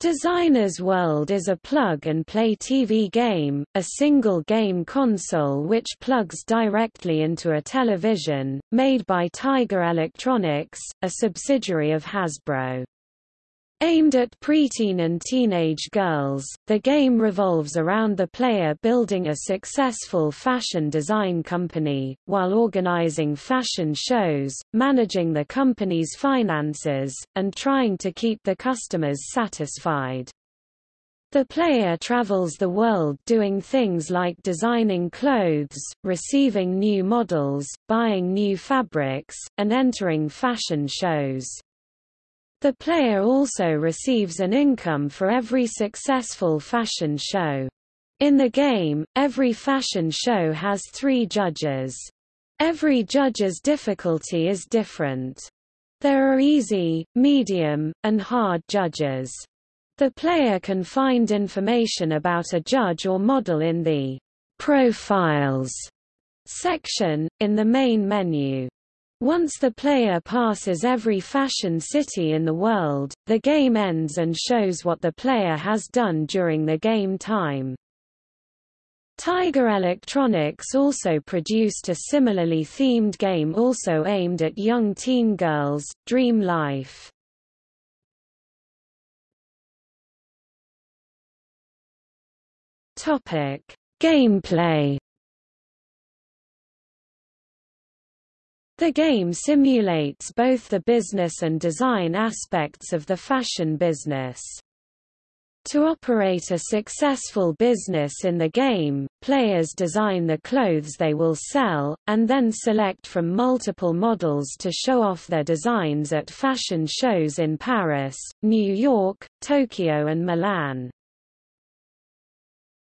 Designer's World is a plug-and-play TV game, a single game console which plugs directly into a television, made by Tiger Electronics, a subsidiary of Hasbro. Aimed at preteen and teenage girls, the game revolves around the player building a successful fashion design company, while organizing fashion shows, managing the company's finances, and trying to keep the customers satisfied. The player travels the world doing things like designing clothes, receiving new models, buying new fabrics, and entering fashion shows. The player also receives an income for every successful fashion show. In the game, every fashion show has three judges. Every judge's difficulty is different. There are easy, medium, and hard judges. The player can find information about a judge or model in the Profiles section, in the main menu. Once the player passes every fashion city in the world, the game ends and shows what the player has done during the game time. Tiger Electronics also produced a similarly themed game also aimed at young teen girls, Dream Life. Gameplay The game simulates both the business and design aspects of the fashion business. To operate a successful business in the game, players design the clothes they will sell, and then select from multiple models to show off their designs at fashion shows in Paris, New York, Tokyo and Milan.